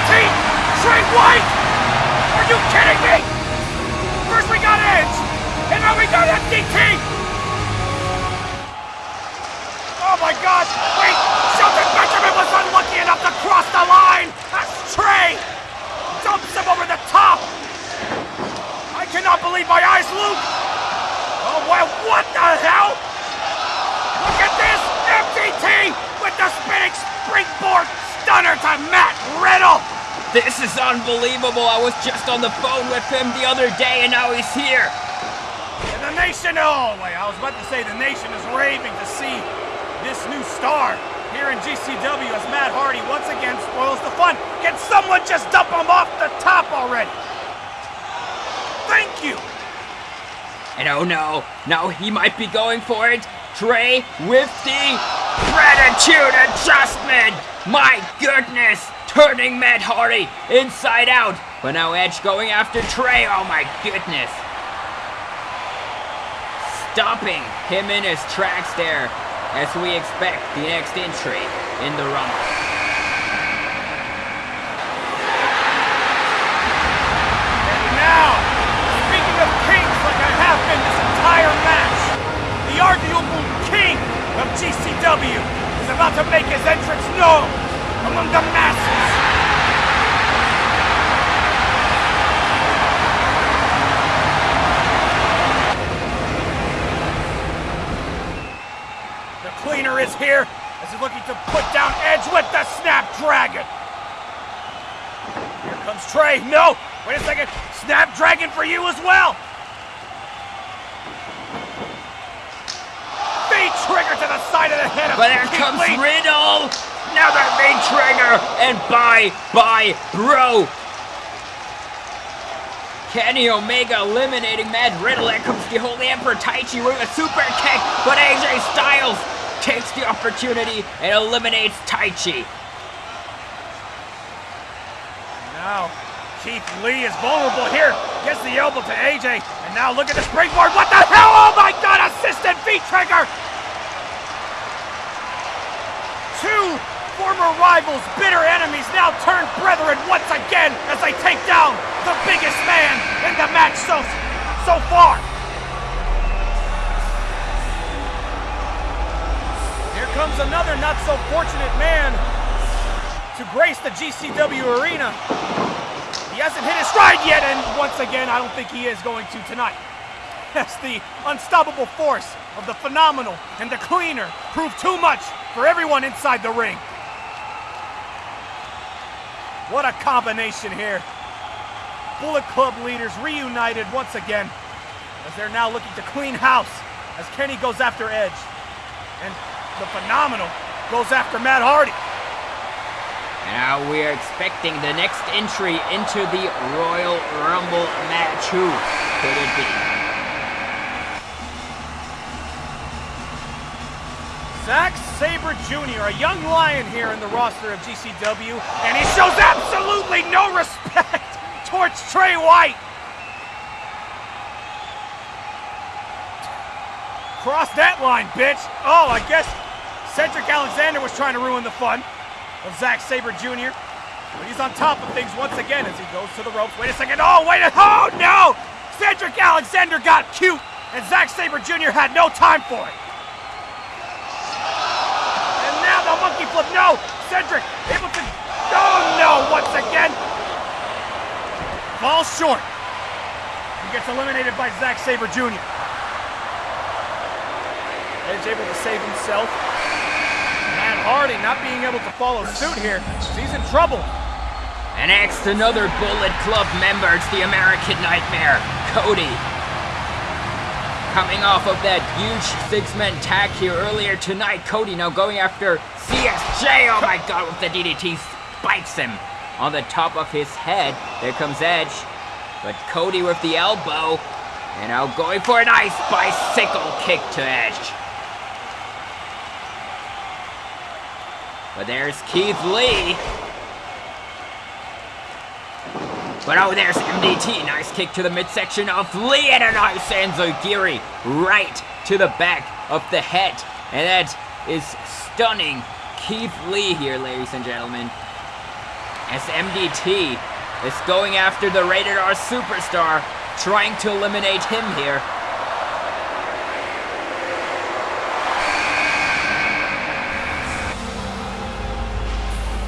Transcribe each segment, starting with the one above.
MDT! Trey White! Are you kidding me? First we got Edge, and now we got MDT! Oh my god! Wait! Shelton Benjamin was unlucky enough to cross the line! That's Trey! Dumps him over the top! I cannot believe my eyes, Luke! Oh wow, what the hell? Look at this! MDT with the spinning springboard stunner to Matt Riddle! This is unbelievable. I was just on the phone with him the other day and now he's here. And the nation, oh wait, I was about to say the nation is raving to see this new star here in GCW as Matt Hardy once again spoils the fun. Can someone just dump him off the top already? Thank you! And oh no, now he might be going for it. Trey with the gratitude adjustment. My goodness, turning Matt Hardy inside out. But now Edge going after Trey. Oh my goodness. Stopping him in his tracks there as we expect the next entry in the Rumble. And now, speaking of kings like I have been this entire match, the arguable king of GCW is about to make his entrance known among the masses. The cleaner is here as he's looking to put down Edge with the Snapdragon. Here comes Trey. No! Wait a second. Snapdragon for you as well! Feet trigger to the side of the head of But there Keith comes Lee. Riddle! Another big trigger! And bye, bye, bro! Kenny Omega eliminating Matt Riddle. There comes the Holy Emperor Taichi with a super kick, but AJ Styles takes the opportunity and eliminates Taichi. Now, Keith Lee is vulnerable here. Gets the elbow to AJ. And now look at the springboard. What the hell? Oh my god, assisted V-Trigger! Two former rivals, bitter enemies, now turned brethren once again as they take down the biggest man in the match so, so far. Here comes another not so fortunate man to grace the GCW arena. He hasn't hit his stride yet, and once again, I don't think he is going to tonight. As the unstoppable force of the phenomenal and the cleaner proved too much for everyone inside the ring. What a combination here. Bullet Club leaders reunited once again as they're now looking to clean house as Kenny goes after Edge. And the phenomenal goes after Matt Hardy. Now we are expecting the next entry into the Royal Rumble match. Who could it be? Zack Jr., a young lion here in the roster of GCW, and he shows absolutely no respect towards Trey White. Cross that line, bitch. Oh, I guess Cedric Alexander was trying to ruin the fun of Zack Sabre Jr. But he's on top of things once again as he goes to the ropes. Wait a second. Oh, wait a Oh, no! Cedric Alexander got cute, and Zack Sabre Jr. had no time for it. And now flip. No! Cedric to. Oh no! Once again. Falls short. He gets eliminated by Zack Sabre Jr. Edge able to save himself. Matt Hardy not being able to follow suit here. He's in trouble. And next, another Bullet Club member. It's the American Nightmare, Cody. Coming off of that huge six-man tag here earlier tonight, Cody now going after ZSJ. Oh my god, with the DDT spikes him on the top of his head. There comes Edge. But Cody with the elbow. And now going for a nice bicycle kick to Edge. But there's Keith Lee. But oh, there's MDT. Nice kick to the midsection of Lee and a nice Enzuigiri right to the back of the head. And that is stunning Keith Lee here, ladies and gentlemen. As MDT is going after the Rated R Superstar, trying to eliminate him here.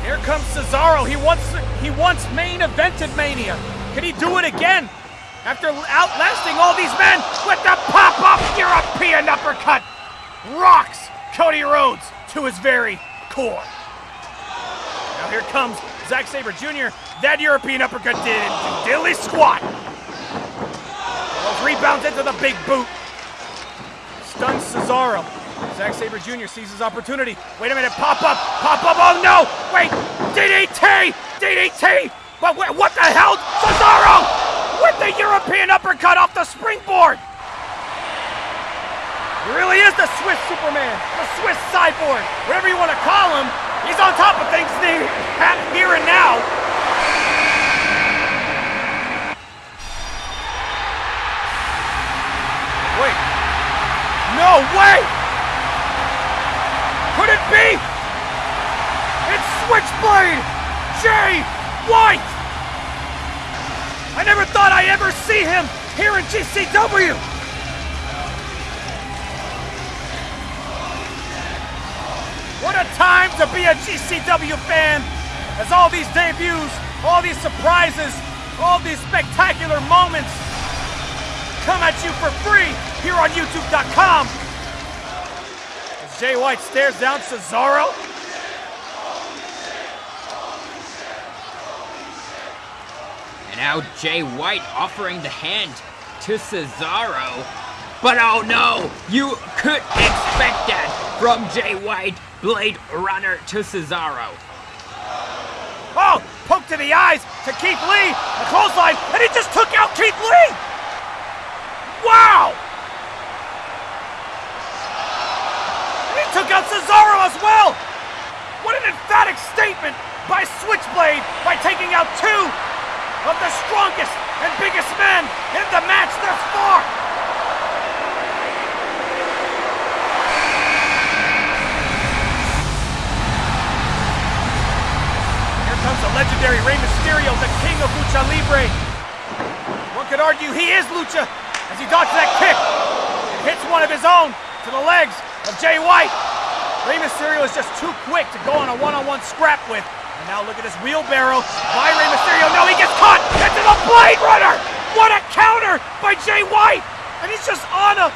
Here comes Cesaro. He wants he wants main evented Mania. Can he do it again? After outlasting all these men with the pop-up European uppercut, rocks Cody Rhodes to his very core. Now here comes Zack Sabre Jr. That European uppercut did dilly squat. Rebounds into the big boot. Stuns Cesaro. Zack Sabre Jr. sees his opportunity. Wait a minute, pop up, pop up, oh no! Wait, DDT! DDT! But what the hell? Cesaro! With the European uppercut off the springboard! He really is the Swiss Superman, the Swiss Cyborg, whatever you want to call him. He's on top of things here and now. Wait. No way! Could it be? It's Switchblade! Jay White! I never thought I'd ever see him here in GCW! Time to be a GCW fan as all these debuts, all these surprises, all these spectacular moments come at you for free here on YouTube.com As Jay White stares down Cesaro. And now Jay White offering the hand to Cesaro. But oh no, you could expect that from Jay White, Blade Runner to Cesaro. Oh, poke to the eyes to Keith Lee, a clothesline, and he just took out Keith Lee! Wow! He took out Cesaro as well! What an emphatic statement by Switchblade by taking out two of the strongest and biggest men in the match thus far! Here comes the legendary Rey Mysterio, the king of Lucha Libre. One could argue he is Lucha as he dodges that kick and hits one of his own to the legs of Jay White. Rey Mysterio is just too quick to go on a one-on-one -on -one scrap with. And now look at this wheelbarrow by Rey Mysterio. No, he gets caught into the Blade Runner. What a counter by Jay White. And he's just on a,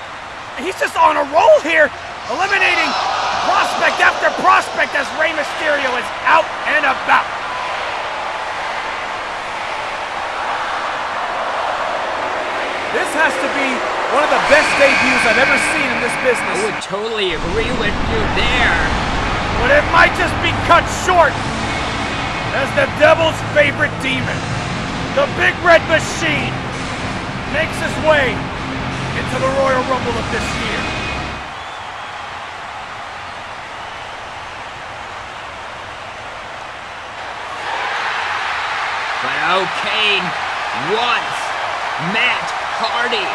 he's just on a roll here, eliminating prospect after prospect as Rey Mysterio is out and about. This has to be one of the best debuts I've ever seen in this business. I would totally agree with you there. But it might just be cut short as the devil's favorite demon, the Big Red Machine, makes his way into the Royal Rumble of this year. But O'Kane wants Matt Hardy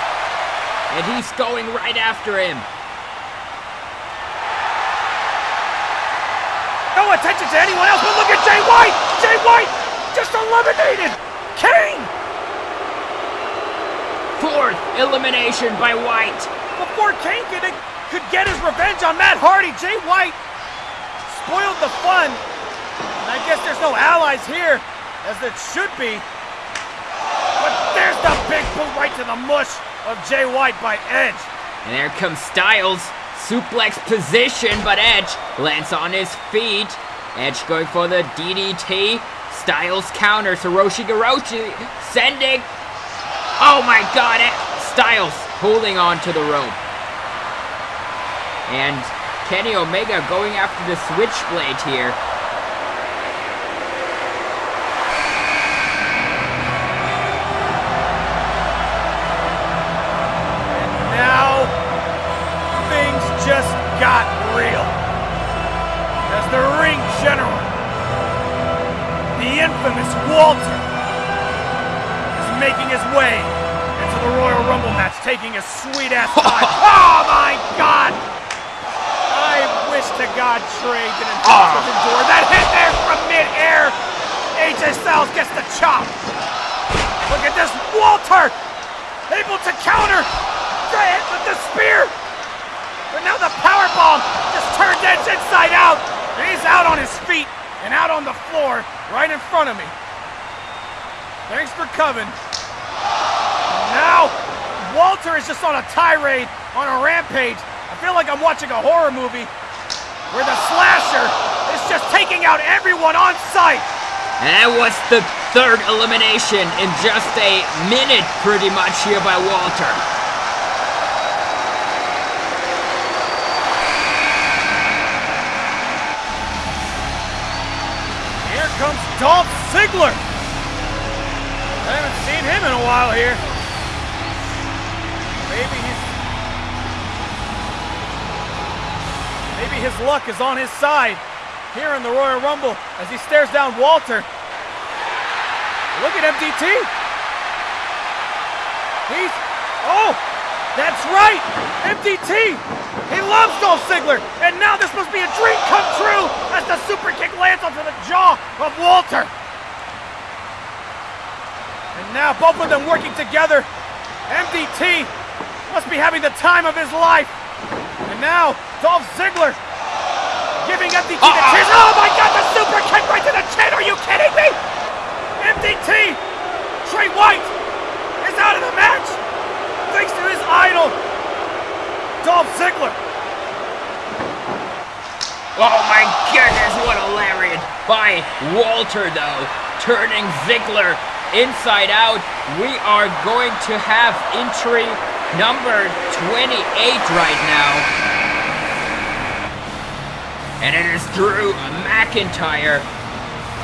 and he's going right after him. No attention to anyone else, but look at Jay White! Jay White just eliminated Kane! Fourth elimination by White. Before Kane could, could get his revenge on Matt Hardy, Jay White spoiled the fun. And I guess there's no allies here, as it should be. Big boot right to the mush of Jay White by Edge. And there comes Styles. Suplex position, but Edge lands on his feet. Edge going for the DDT. Styles counters Hiroshi Garoshi sending. Oh my god, eh? Styles holding on to the rope. And Kenny Omega going after the switchblade here. Got real. As the ring general, the infamous Walter, is making his way into the Royal Rumble match, taking a sweet ass time. oh my god! I wish to God Trey didn't touch the ah. door. That hit there from mid-air. AJ Styles gets the chop. Look at this, Walter! Able to counter Trey hit with the spear. But now the power bomb just turned Edge inside out. And he's out on his feet and out on the floor right in front of me. Thanks for coming. Now, Walter is just on a tirade, on a rampage. I feel like I'm watching a horror movie where the slasher is just taking out everyone on sight. And that was the third elimination in just a minute, pretty much, here by Walter. Here comes Dolph Ziggler. I haven't seen him in a while here. Maybe he's. Maybe his luck is on his side here in the Royal Rumble as he stares down Walter. Look at MDT. He's. Oh! That's right! MDT! He loves Dolph Ziggler! And now this must be a dream come true as the super kick lands onto the jaw of Walter! And now both of them working together. MDT must be having the time of his life. And now Dolph Ziggler giving MDT the Uh-oh. tears. Oh my god, the super kick right to the chin! Are you kidding me? MDT! Trey White is out of the match! Thanks to his idol, Dolph Ziggler. Oh my goodness, what a lariat by Walter, though. Turning Ziggler inside out. We are going to have entry number 28 right now. And it is Drew McIntyre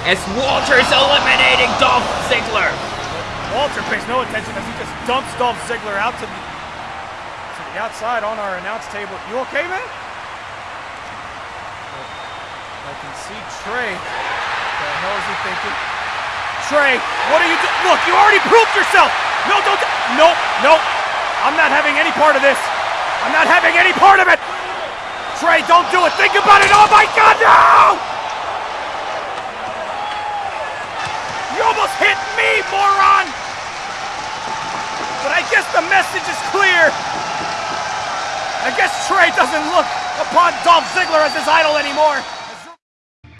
as Walter's eliminating Dolph Ziggler. Walter pays no attention as he just dumps Dolph Ziggler out to the, to the outside on our announce table. You okay, man? I can see Trey. What the hell is he thinking? Trey, what are you doing? Look, you already proved yourself. No, don't. Nope, nope. I'm not having any part of this. I'm not having any part of it. Trey, don't do it. Think about it. Oh my God, no! You almost hit me, moron! Guess the message is clear. I guess Trey doesn't look upon Dolph Ziggler as his idol anymore.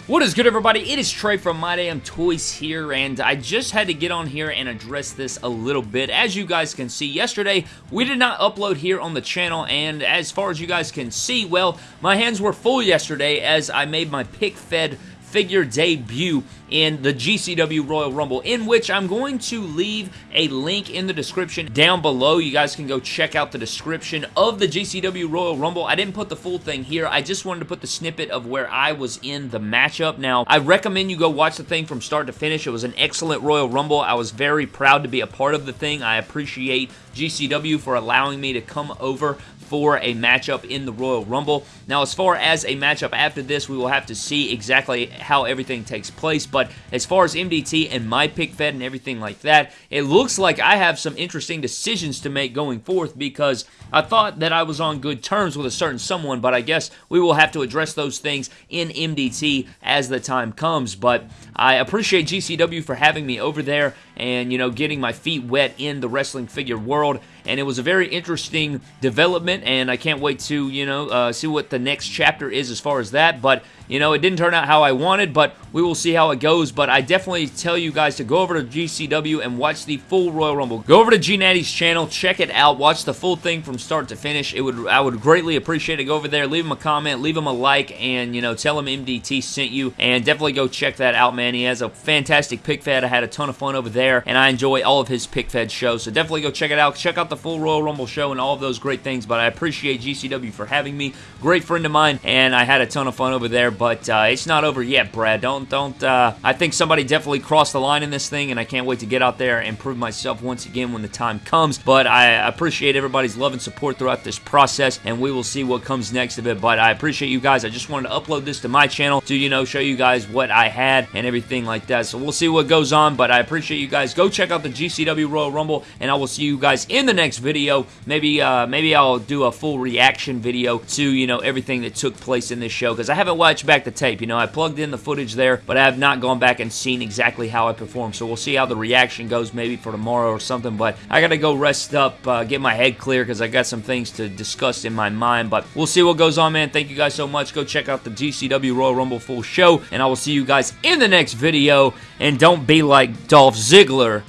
What is good, everybody? It is Trey from My Damn Toys here, and I just had to get on here and address this a little bit. As you guys can see, yesterday we did not upload here on the channel, and as far as you guys can see, well, my hands were full yesterday as I made my pic fed figure debut in the GCW Royal Rumble, in which I'm going to leave a link in the description down below. You guys can go check out the description of the GCW Royal Rumble. I didn't put the full thing here. I just wanted to put the snippet of where I was in the matchup. Now, I recommend you go watch the thing from start to finish. It was an excellent Royal Rumble. I was very proud to be a part of the thing. I appreciate GCW for allowing me to come over for a matchup in the Royal Rumble. Now, as far as a matchup after this, we will have to see exactly how everything takes place, but as far as MDT and my pic fed and everything like that, it looks like I have some interesting decisions to make going forth because I thought that I was on good terms with a certain someone, but I guess we will have to address those things in MDT as the time comes, but I appreciate GCW for having me over there and, you know, getting my feet wet in the wrestling figure world, and it was a very interesting development, and I can't wait to, you know, uh, see what the next chapter is as far as that, but, you know, it didn't turn out how I wanted, but we will see how it goes, but I definitely tell you guys to go over to GCW and watch the full Royal Rumble. Go over to G Natty's channel, check it out, watch the full thing from start to finish. It would I would greatly appreciate it. Go over there, leave him a comment, leave him a like, and, you know, tell him MDT sent you, and definitely go check that out, man. He has a fantastic pic fed. I had a ton of fun over there, and I enjoy all of his pic fed shows, so definitely go check it out. Check out the full Royal Rumble show and all of those great things. But I appreciate GCW for having me. Great friend of mine, and I had a ton of fun over there. But uh, it's not over yet, Brad. Don't don't. Uh, I think somebody definitely crossed the line in this thing, and I can't wait to get out there and prove myself once again when the time comes. But I appreciate everybody's love and support throughout this process, and we will see what comes next of it. But I appreciate you guys. I just wanted to upload this to my channel to you know show you guys what I had and everything like that. So we'll see what goes on. But I appreciate you guys. Go check out the GCW Royal Rumble, and I will see you guys in the next video. Maybe uh, maybe I'll do a full reaction video to you know everything that took place in this show because I haven't watched back the tape. You know I plugged in the footage there, but I have not gone back and seen exactly how I performed. So we'll see how the reaction goes maybe for tomorrow or something. But I gotta go rest up, uh, get my head clear because I got some things to discuss in my mind. But we'll see what goes on, man. Thank you guys so much. Go check out the GCW Royal Rumble full show, and I will see you guys in the next video. And don't be like Dolph Ziggler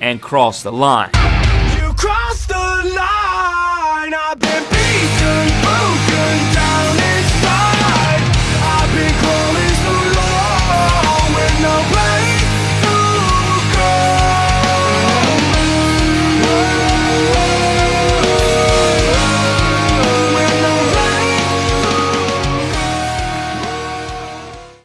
and cross the line. You crossed the line.